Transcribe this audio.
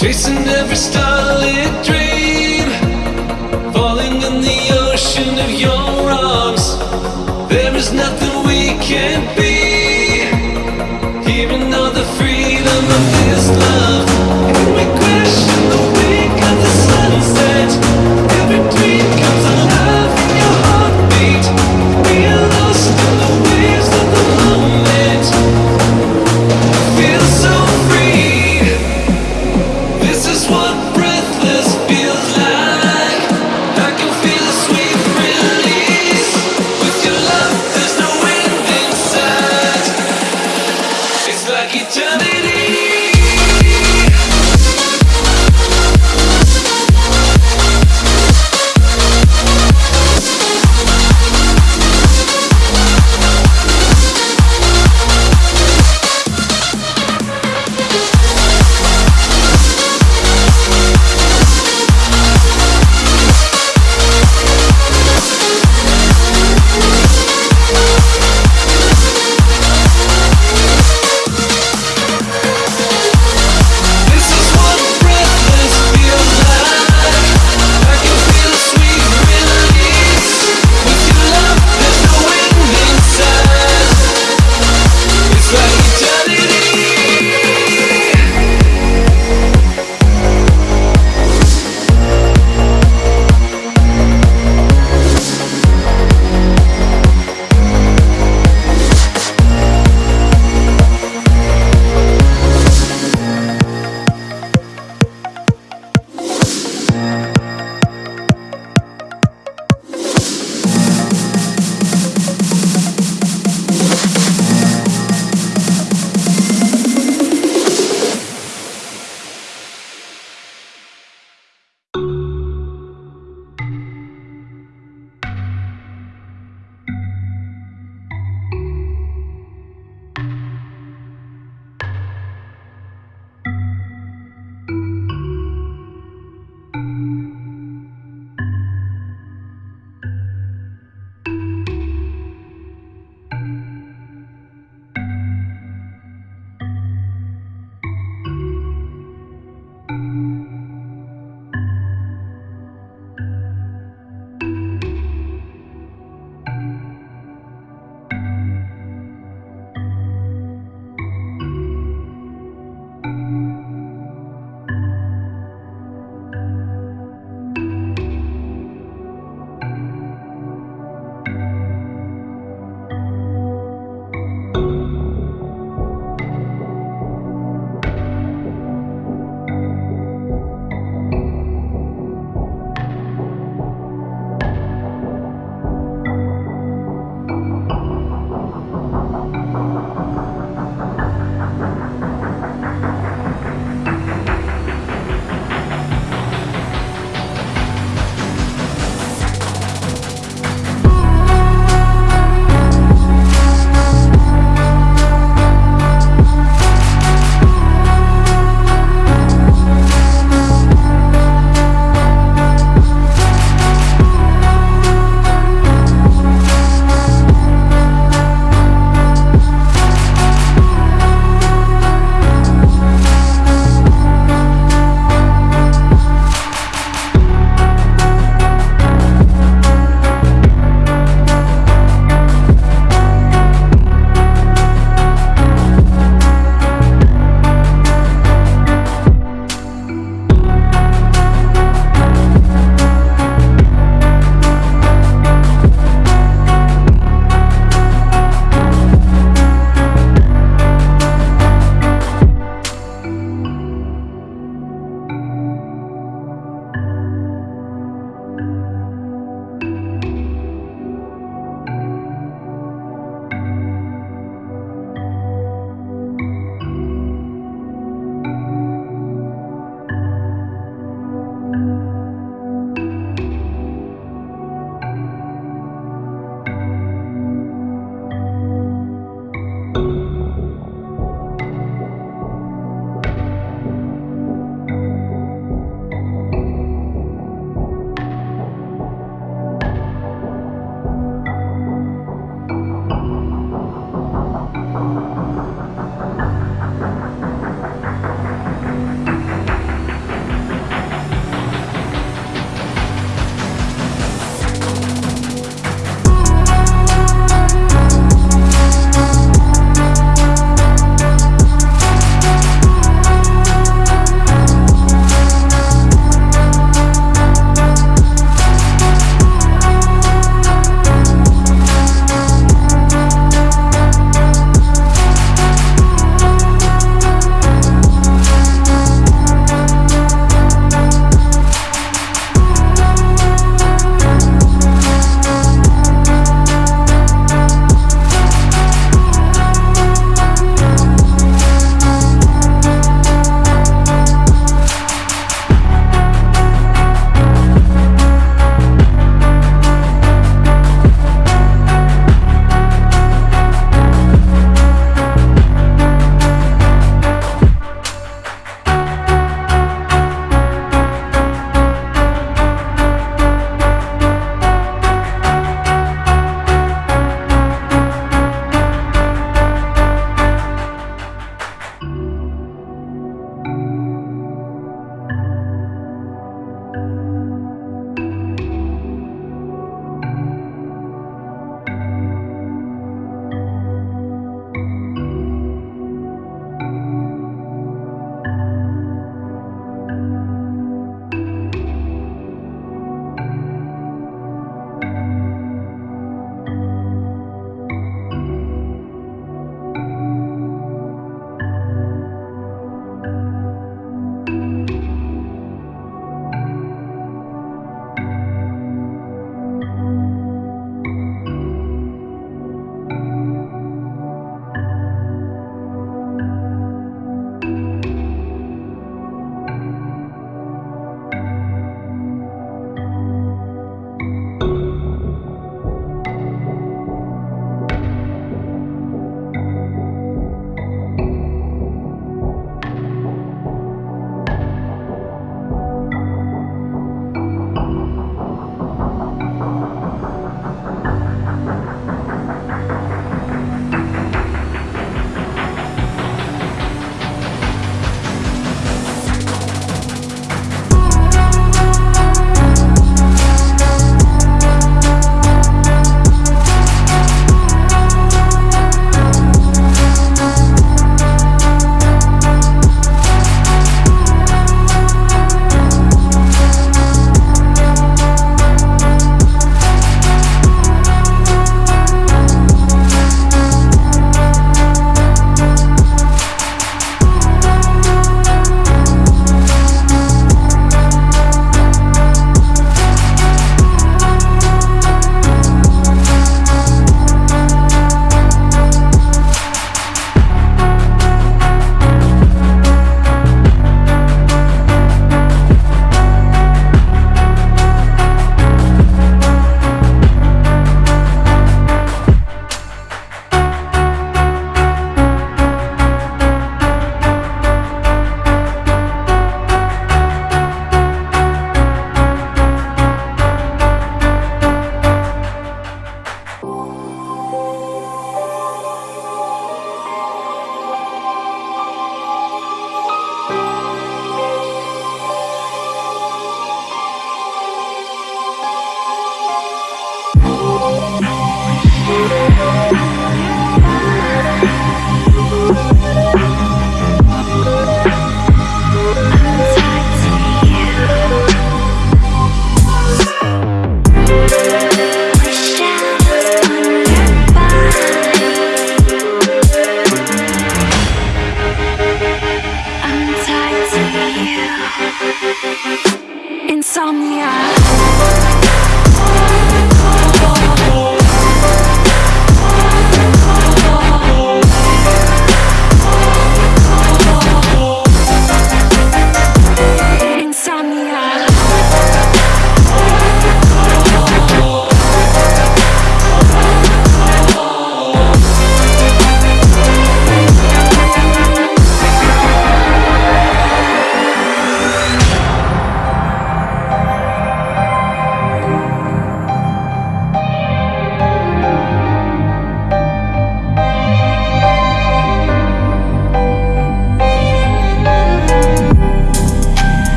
Chasing every starlit dream. Falling in the ocean of your arms. There is nothing we can't be.